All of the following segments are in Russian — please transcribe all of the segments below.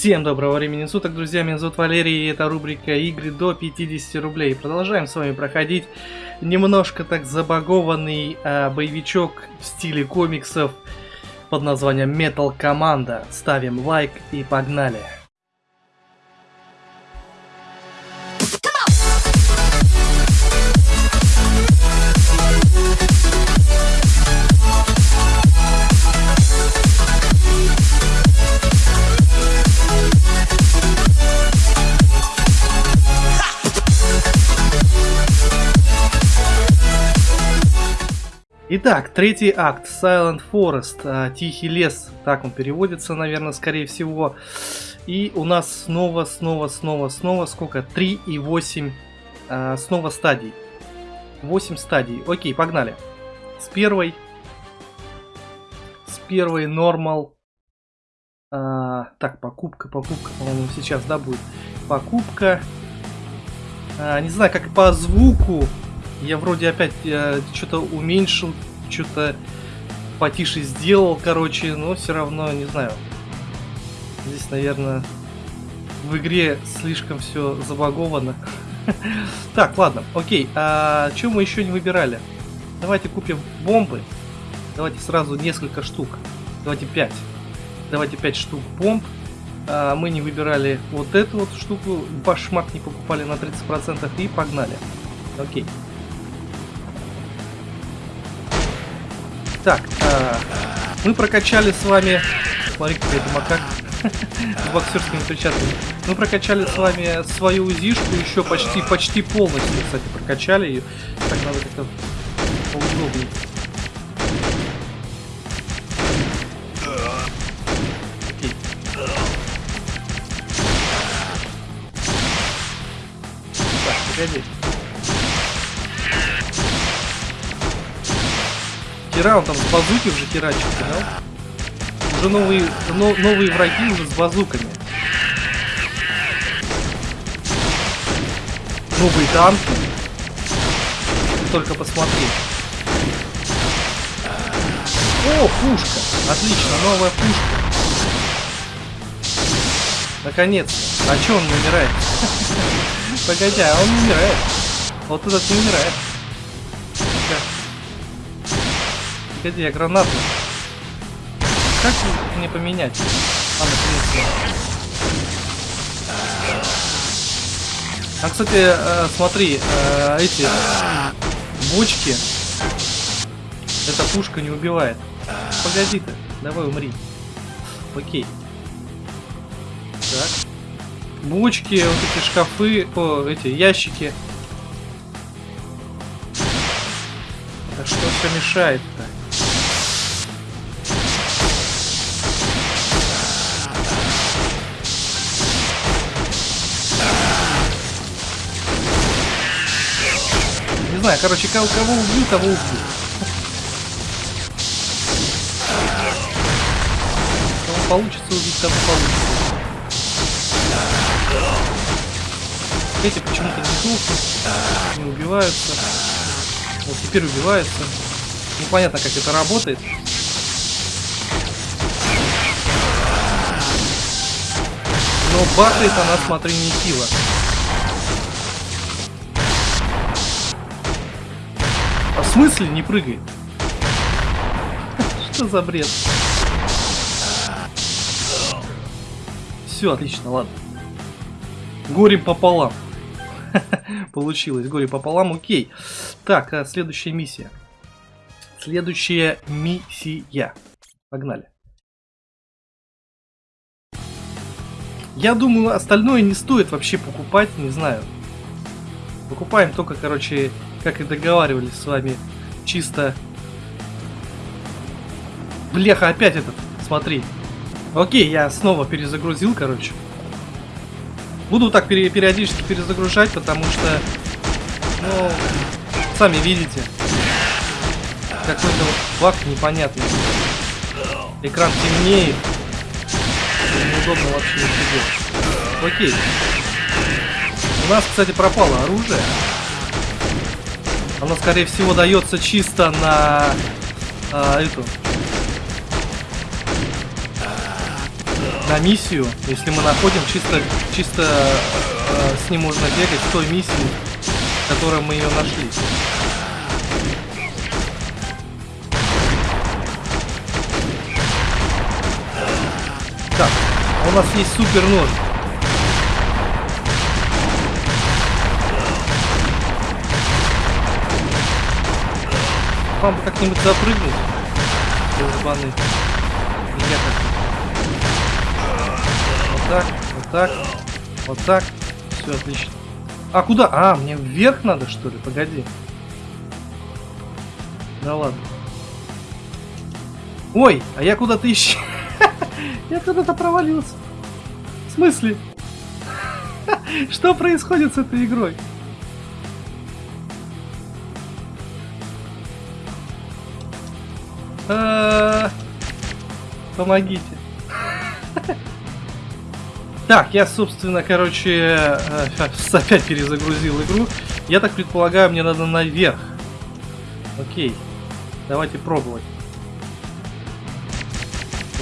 Всем доброго времени суток, друзья, меня зовут Валерий, и это рубрика игры до 50 рублей. Продолжаем с вами проходить немножко так забагованный э, боевичок в стиле комиксов под названием Metal Команда. Ставим лайк и погнали. Итак, третий акт, Silent Forest, а, Тихий лес, так он переводится, наверное, скорее всего. И у нас снова, снова, снова, снова, сколько? 3 и 8, а, снова стадий. 8 стадий. Окей, погнали. С первой, с первой нормал. А, так, покупка, покупка, по-моему, сейчас, да, будет. Покупка. А, не знаю, как по звуку я вроде опять что-то уменьшил, что-то потише сделал, короче, но все равно, не знаю. Здесь, наверное, в игре слишком все забаговано. Так, ладно, окей. А что мы еще не выбирали? Давайте купим бомбы. Давайте сразу несколько штук. Давайте 5. Давайте 5 штук бомб. А, мы не выбирали вот эту вот штуку. Башмак не покупали на 30% и погнали. Окей. Так, э, мы прокачали с вами... Смотри, какой это макак. Боксерскими перчатками. Мы прокачали с вами свою узишку еще почти, почти полностью, кстати, прокачали ее. Так, надо как-то поудобнее. Окей. Так, погоди. Хера, он там с базуки уже херачит, да? Уже новые, но, новые враги уже с базуками. Новые танки. Только посмотри. О, пушка. Отлично, новая пушка. Наконец. -то. А чё он не умирает? Погоди, а он не умирает. Вот этот не умирает. Погоди, я гранату. Как мне поменять? Ладно, принципе. А, кстати, э, смотри, э, эти бочки. Эта пушка не убивает. Погоди ты, давай умри. Окей. Так. Бочки, вот эти шкафы, о, эти ящики. Да что все мешает-то? Знаю, короче, кого, кого убью, того убью. Кого получится убить, того получится. Эти почему-то не дохнут, не убиваются. Вот теперь убиваются. Непонятно, как это работает. Но бахает она, смотри, не хило. В смысле не прыгает? Что за бред? Все, отлично, ладно. Горе пополам. Получилось, горе пополам, окей. Так, а следующая миссия. Следующая миссия. Погнали. Я думаю, остальное не стоит вообще покупать, не знаю. Покупаем только, короче, как и договаривались с вами, чисто... Бляха, опять этот, смотри. Окей, я снова перезагрузил, короче. Буду так пере периодически перезагружать, потому что, ну, сами видите, какой-то баг непонятный. Экран темнеет. Неудобно вообще ничего. Окей. У нас, кстати, пропало оружие. Оно, скорее всего, дается чисто на а, эту. на миссию, если мы находим чисто, чисто э, с ним можно бегать в той миссии, в которой мы ее нашли. Так, а у нас есть супер нож. Вам бы как-нибудь запрыгнуть. Долбаны. Я как Вот так, вот так, вот так. Все отлично. А куда? А, мне вверх надо, что ли? Погоди. Да ладно. Ой, а я куда-то ищу. я куда-то провалился. В смысле? Что происходит с этой игрой? Помогите. Так, я, собственно, короче, э, опять перезагрузил игру. Я так предполагаю, мне надо наверх. Окей. Давайте пробовать.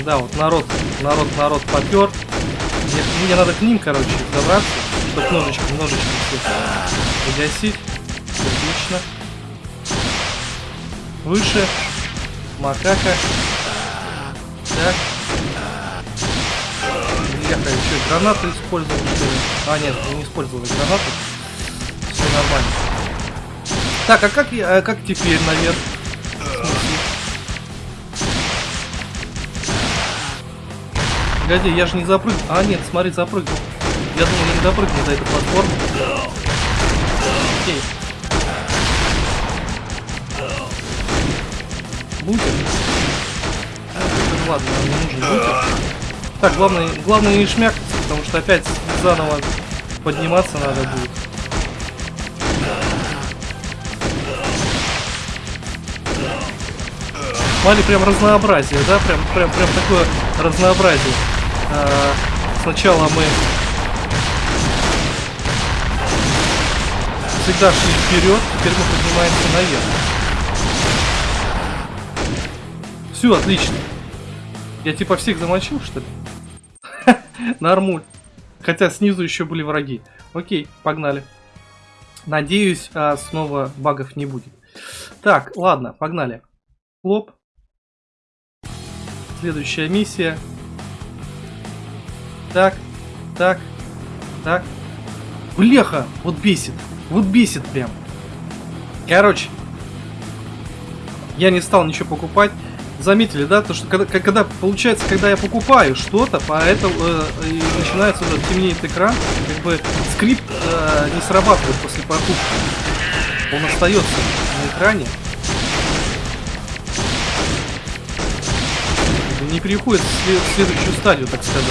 Да, вот народ, народ, народ попер. Мне, мне надо к ним, короче, добраться, чтобы ножички, ножички все погасить. Отлично. Выше. Макака. Так. Бляха, что, гранаты использовал, ли? А, нет, не использовал гранаты. Все нормально. Так, а как, я, а как теперь наверх? Погоди, я же не запрыгнул. А, нет, смотри, запрыгнул. Я думал, я не запрыгну за эту платформу. Окей. Бутер. Ладно, нам не нужен бутер. Так, главное, главное не шмякаться, потому что опять заново подниматься надо будет. Смотри, прям разнообразие, да? Прям, прям, прям такое разнообразие. А, сначала мы всегда шли вперед, теперь мы поднимаемся наверх. Все, отлично. Я типа всех замочил, что ли? Нормуль. Хотя снизу еще были враги. Окей, погнали. Надеюсь, а, снова багов не будет. Так, ладно, погнали. Хлоп. Следующая миссия. Так, так, так. Бляха, вот бесит. Вот бесит прям. Короче, я не стал ничего покупать. Заметили, да, то что когда, когда получается, когда я покупаю что-то, поэтому э, начинается уже темнеет экран, как бы скрипт э, не срабатывает после покупки. Он остается на экране. Не переходит в следующую стадию, так сказать.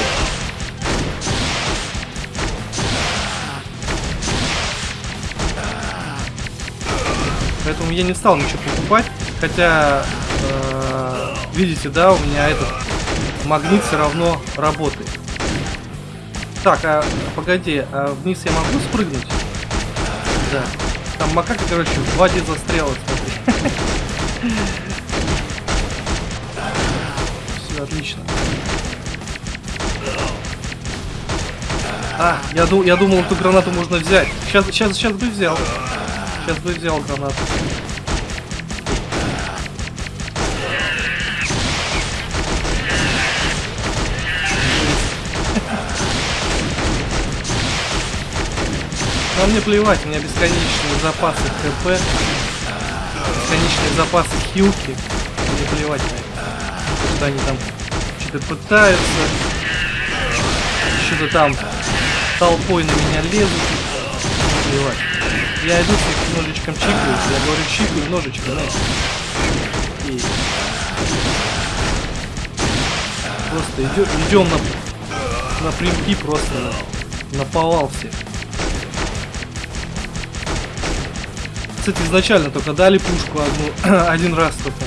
Поэтому я не стал ничего покупать. Хотя, э, видите, да, у меня этот магнит все равно работает. Так, а погоди, а вниз я могу спрыгнуть? Да. Там макака, короче, в воде застряла, смотри. Все, отлично. А, я, ду я думал, эту гранату можно взять. Сейчас, сейчас, сейчас бы взял. Сейчас бы взял гранату. Но мне плевать, у меня бесконечные запасы ХП, бесконечные запасы хилки. Мне плевать на это. Что они там что-то пытаются, что-то там толпой на меня лезут. Не плевать. Я иду с ножичком чикаю, я говорю чикаю ножичком, знаешь. И... Просто идем, идем на, напрямки просто на, на повал всех. Кстати, изначально только дали пушку одну, один раз только.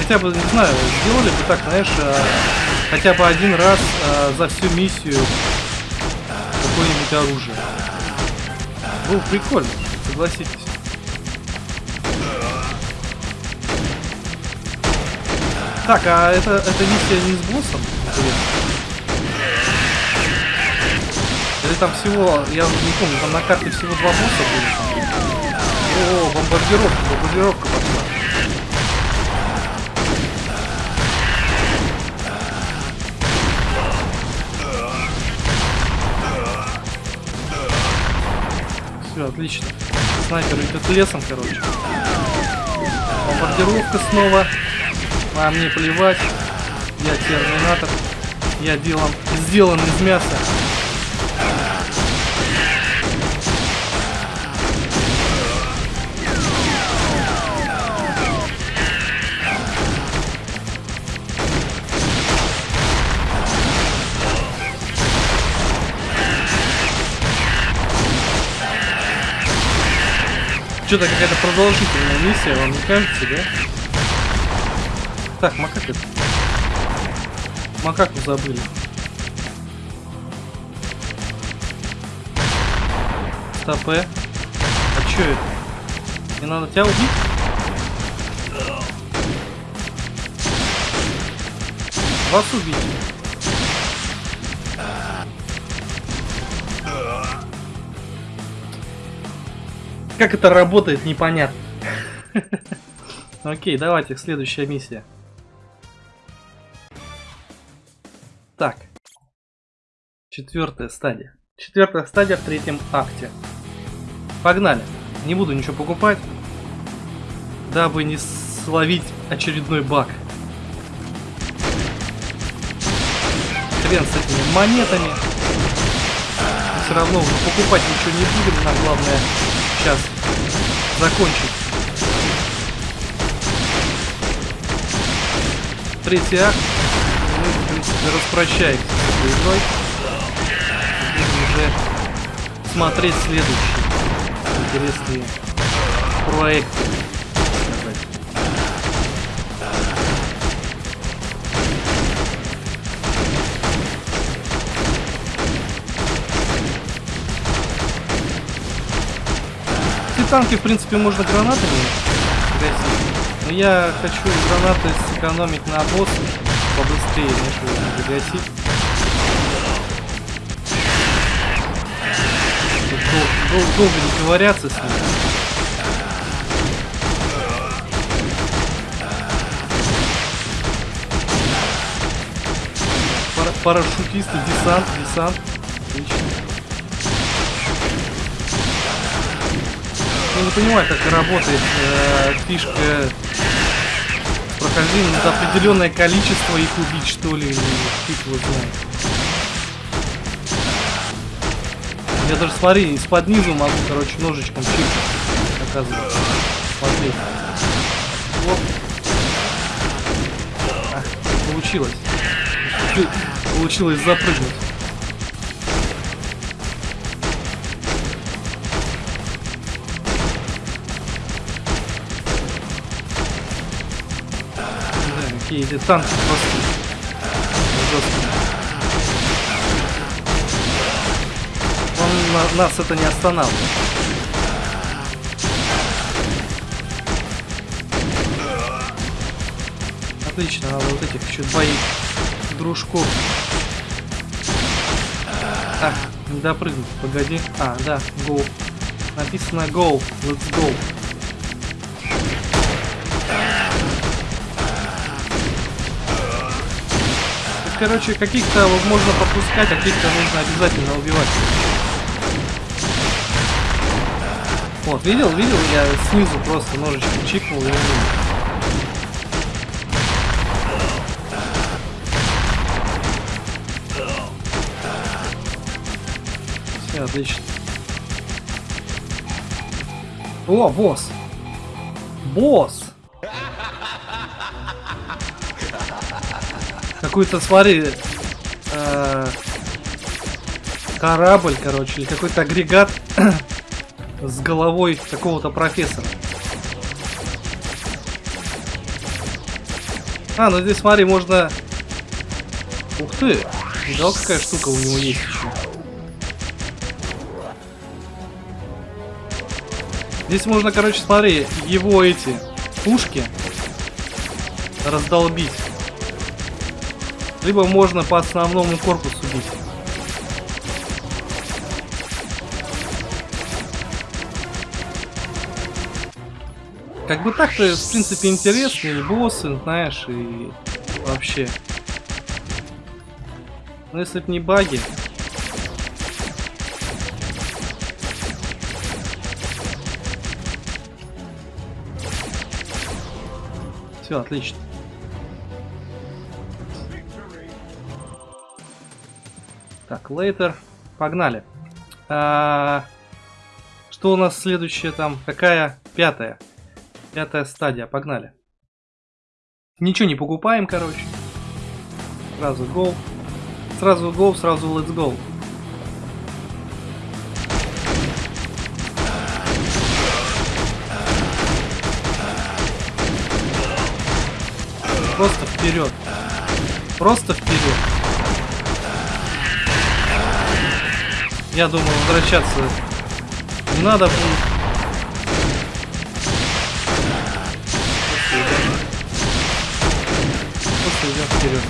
Хотя бы, не знаю, сделали бы так, знаешь, а, хотя бы один раз а, за всю миссию какое-нибудь оружие. Было прикольно, согласитесь. Так, а это, это миссия не с боссом? Или там всего, я не помню, там на карте всего два босса были. О, бомбардировка, бомбардировка пошла. Все, отлично. Снайпер идет лесом, короче. Бомбардировка снова. А мне плевать. Я терминатор. Я делом сделан из мяса. Что-то какая-то продолжительная миссия, вам не кажется, да? Так, макака. Макаку забыли. Стопе. А чё это? Не надо тебя убить? Вас убить. Как это работает, непонятно. Окей, давайте, следующая миссия. Так. Четвертая стадия. Четвертая стадия в третьем акте. Погнали. Не буду ничего покупать, дабы не словить очередной баг. Хрен с этими монетами. Все равно уже покупать ничего не будем, нам главное сейчас закончить. Третий акт. Мы, в принципе, распрощаемся с этой. Будем уже смотреть следующие интересные проекты. Танки, в принципе, можно гранатами. Но я хочу гранаты сэкономить на босс побыстрее, нежели загасить. Дол дол долго не ковыряться с ним. Пара парашютисты, десант, десант. Отлично. Я не понимаю, как работает э, фишка прохождения. Надо определенное количество их убить, что ли, или фиг. Я даже, смотри, из-под низу могу, короче, ножичком чиркать, оказывается. Смотри. Вот. А, получилось. Получилось запрыгнуть. Такие эти танки просто. Он на, нас это не останавливает. Отлично, надо вот этих еще двоих дружков. А, не допрыгнуть, погоди. А, да, go. Написано go, let's go. Короче, каких-то можно пропускать, а каких-то нужно обязательно убивать. Вот, видел, видел, я снизу просто ножичком чикнул и убил. Все, отлично. О, босс! Босс! Какой-то, смотри, э, корабль, короче, или какой-то агрегат с головой какого-то профессора. А, ну здесь, смотри, можно... Ух ты! Видал, какая штука у него есть еще. Здесь можно, короче, смотри, его эти пушки раздолбить. Либо можно по основному корпусу бить. Как бы так-то, в принципе, интересные боссы, знаешь, и вообще. Но если бы не баги... Все, отлично. Так, лейтер. Погнали. А, что у нас следующее там? Какая? Пятая. Пятая стадия. Погнали. Ничего не покупаем, короче. Сразу гол. Сразу гол, сразу let's go. Просто вперед. Просто вперед. Я думаю, возвращаться не надо будет. Идем вперед.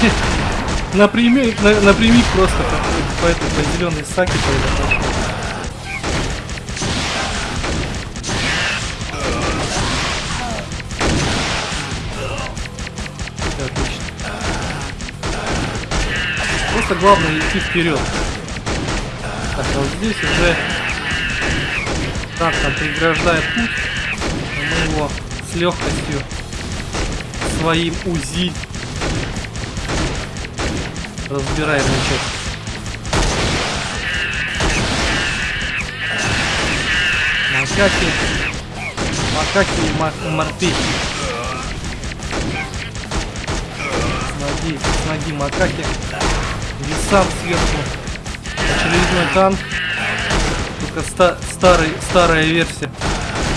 напрямик, на, напрямик просто по, по этой зеленой саке произошел. Просто главное идти вперед. Так, а вот здесь уже так там преграждает путь. Мы его с легкостью своим УЗИ разбираем на. Макаки, макаки и морпехи. С ноги, с ноги макаки. Висам сверху. Очередной танк. Только ста старый, старая версия.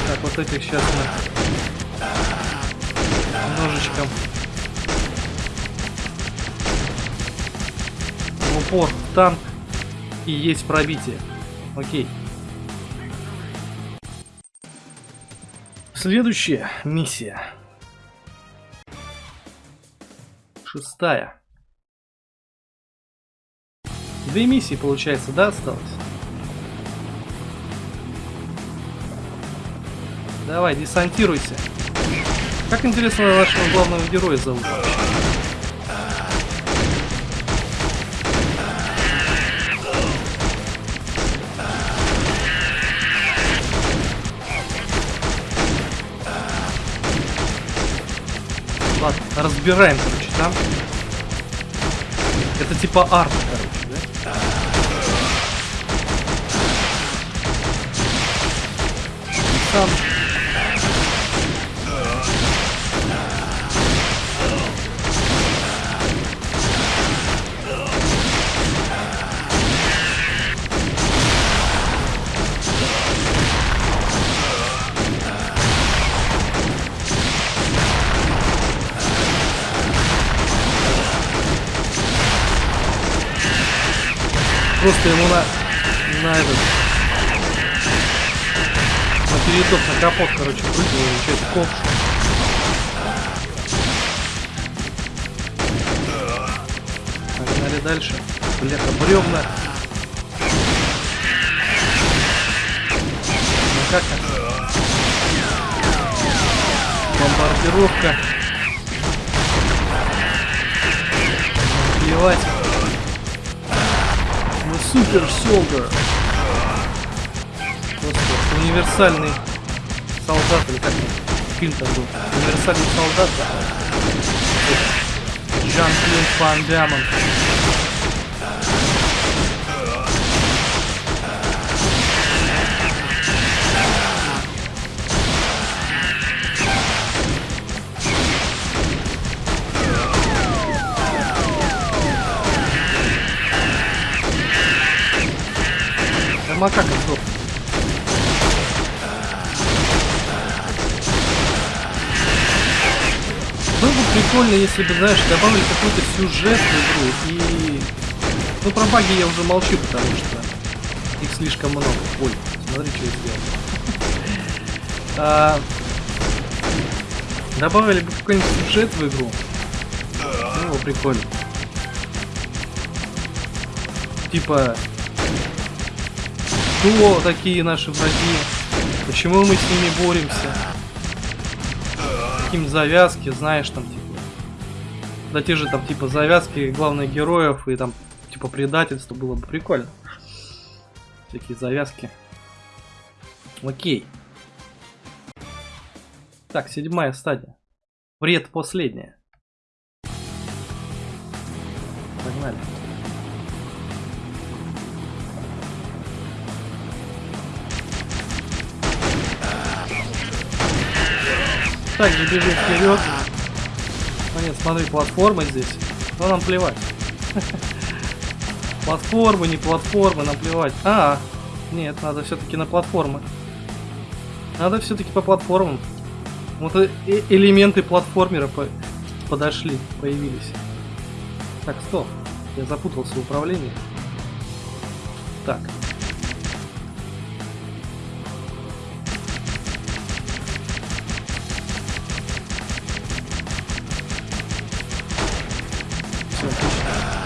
Так, вот этих сейчас мы немножечко в упор танк и есть пробитие. Окей. Следующая миссия. Шестая. Две миссии, получается, да, осталось? Давай, десантируйся. Как интересно нашего главного героя зовут Ладно, разбираем, короче, там. Это типа арт, короче. Сам. Просто ему на, на этот на передок, на капот, короче, прыгнул, и что-то ковш. Погнали дальше. Бляха, бревна. Ну как? Бомбардировка. Плевать. Мы супер солдер универсальный солдат, или как фильм там был, универсальный солдат, Жан-Клод Ван Дамон. Макака сдох. Прикольно, если бы, знаешь, добавили какой-то сюжет в игру. И... Ну, про баги я уже молчу, потому что их слишком много. Ой, смотри, что я сделал. А... Добавили бы какой-нибудь сюжет в игру. Было прикольно. Типа, кто такие наши враги? Почему мы с ними боремся? Каким завязки, знаешь, там, типа. Да те же там, типа, завязки главных героев и там, типа, предательство было бы прикольно. Такие завязки. Окей. Так, седьмая стадия. Вред последняя. Погнали. Также бежим вперед. Нет, смотри, платформа здесь. Но нам плевать. Платформы, не платформы, нам плевать. А, нет, надо все-таки на платформы. Надо все-таки по платформам. Вот э элементы платформера по подошли, появились. Так, стоп. Я запутался в управлении. Так.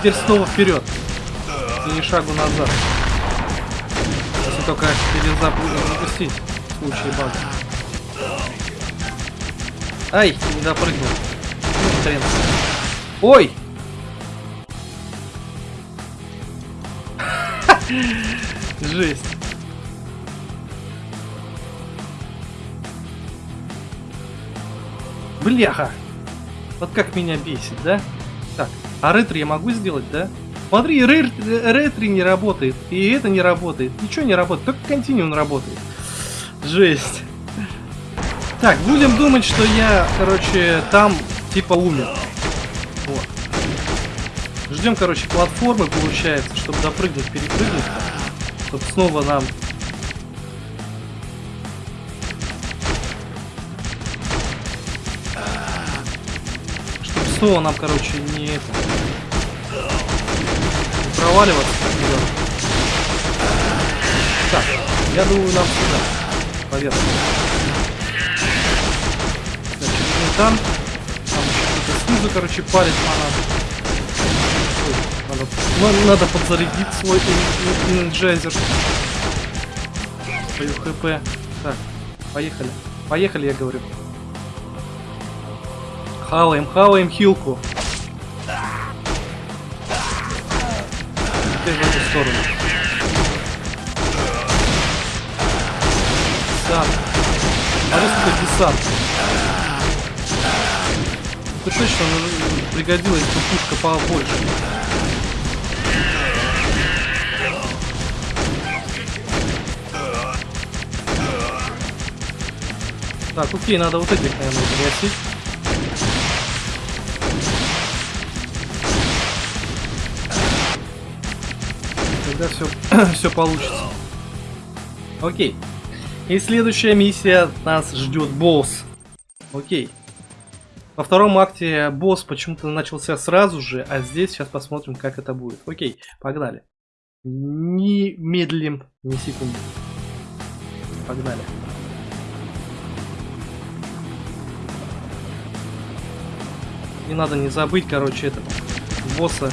Теперь снова вперед. Не шагу назад. Если только перезапустить в случае бага. Ай, не допрыгнул. Ну, хрен. Ой! Жесть. Бляха! Вот как меня бесит, да? Так, а ретро я могу сделать, да? Смотри, ретри не работает, и это не работает, ничего не работает, только континуум работает. Жесть. Так, будем думать, что я, короче, там типа умер. Вот. Ждем, короче, платформы, получается, чтобы допрыгнуть, перепрыгнуть. Чтобы снова нам... Снова нам, короче, не это... Не проваливаться. Так, я думаю, нам сюда. Поверх там. Там еще снизу, короче, палец надо. Надо, надо подзарядить свой энерджайзер. Свою хп. Так, поехали. Поехали, я говорю. Хаваем, хаваем хилку. Теперь в эту сторону. Десант. А вот это десант это точно пригодилась бы пушка побольше. Так, окей, надо вот этих, наверное, загасить. Тогда все, все получится. Окей. И следующая миссия нас ждет босс. Окей. Во втором акте босс почему-то начался сразу же, а здесь сейчас посмотрим, как это будет. Окей, погнали. Не медлим ни секунды. Погнали. Не надо не забыть, короче, этого босса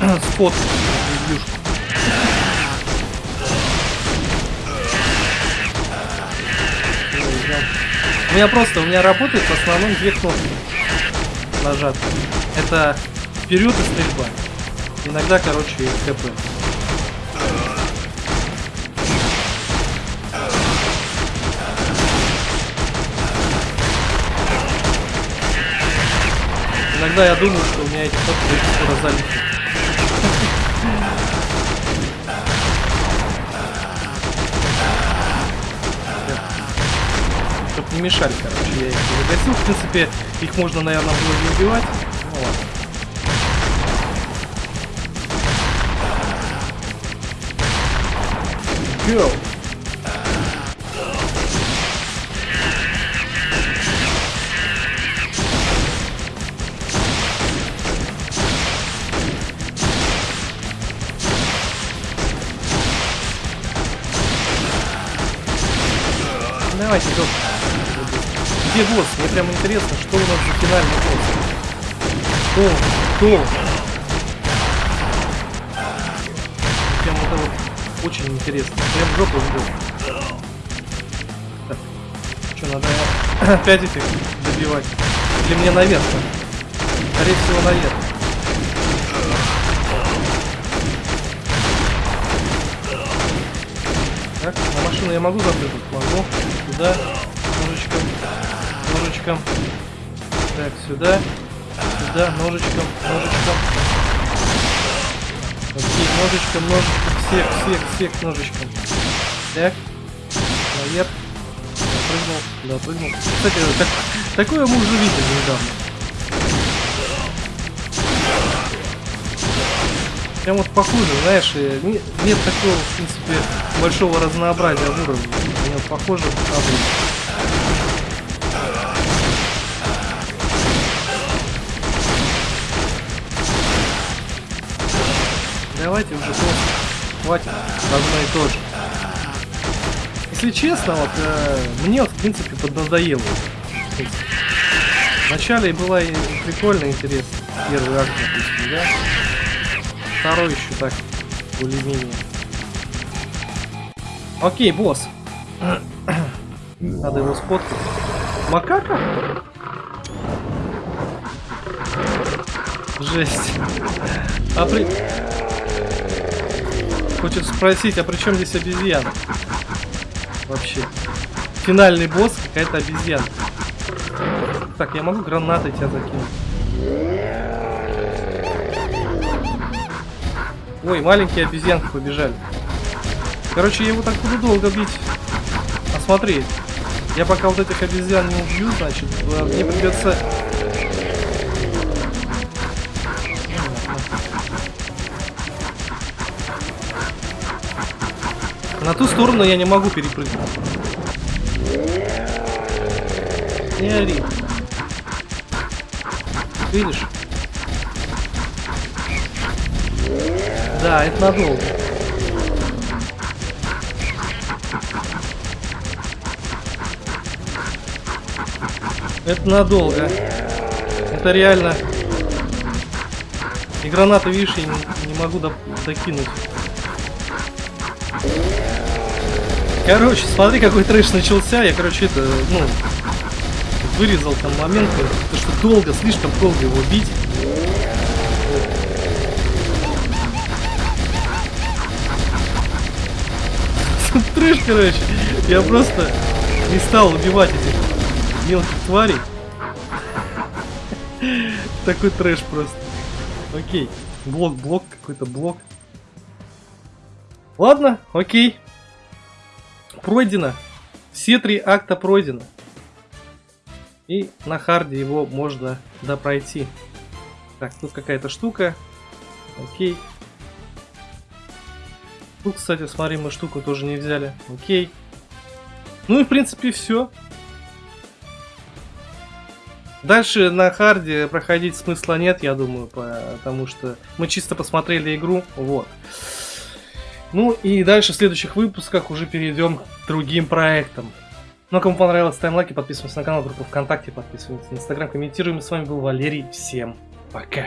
спот У меня просто, у меня работает в основном две кнопки нажаты. Это вперед и стрельба. Иногда, короче, КП. Иногда я думаю, что у меня эти кнопки скоро залетят. Не мешали, короче, я их загасил. В принципе, их можно, наверное, было не убивать. Ну ладно. Go! Давайте, доктор. Где босс? Мне прям интересно, что у нас за финальный босс. Кто? Кто? Прям это вот очень интересно. Прям жопу ждет. Что, надо опять этих добивать? Или мне наверх? Скорее всего, наверх. Так, на машину я могу запрыгнуть? Могу. Сюда. Ножичком. Так, сюда. Сюда. Ножичком. Ножичком. Окей, ножичком, ножичком. Всех, всех, всех ножичком. Так. Наверх. Допрыгнул. Допрыгнул. Кстати, так, такое мы уже видели недавно. Прям вот похоже, знаешь, нет, нет такого, в принципе, большого разнообразия в уровне. Мне похоже обычно. Давайте уже просто хватит одно и то же. Если честно, вот э, мне вот в принципе поднадоело. Вначале была и прикольно интересно. Первый акт, допустим, да? Второй еще так, более-менее. Окей, босс. Надо его сфоткать. Макака? Жесть. А при... Хочет спросить, а при чем здесь обезьяна? Вообще. Финальный босс какая-то обезьяна. Так, я могу гранаты тебя закинуть. Ой, маленькие обезьянки побежали. Короче, я его так буду долго бить. А смотри, я пока вот этих обезьян не убью, значит, э, мне придется... На ту сторону я не могу перепрыгнуть. Не ори. Видишь? Да, это надолго. Это надолго. Это реально. И гранаты, видишь, я не, не могу до, докинуть. Короче, смотри, какой трэш начался. Я, короче, это, ну, вырезал там момент, потому что долго, слишком долго его бить. трэш, короче. Я просто не стал убивать этих мелких тварей. Такой трэш просто. Окей. Блок, блок, какой-то блок. Ладно, окей. Пройдено. Все три акта пройдено. И на харде его можно допройти. Так, тут какая-то штука. Окей. Тут, кстати, смотри, мы штуку тоже не взяли. Окей. Ну и, в принципе, все. Дальше на харде проходить смысла нет, я думаю, потому что мы чисто посмотрели игру. Вот. Ну и дальше в следующих выпусках уже перейдем к другим проектам. Ну, а кому понравилось, ставим лайки, подписываемся на канал, группу ВКонтакте, подписываемся на Инстаграм, комментируем. С вами был Валерий. Всем пока.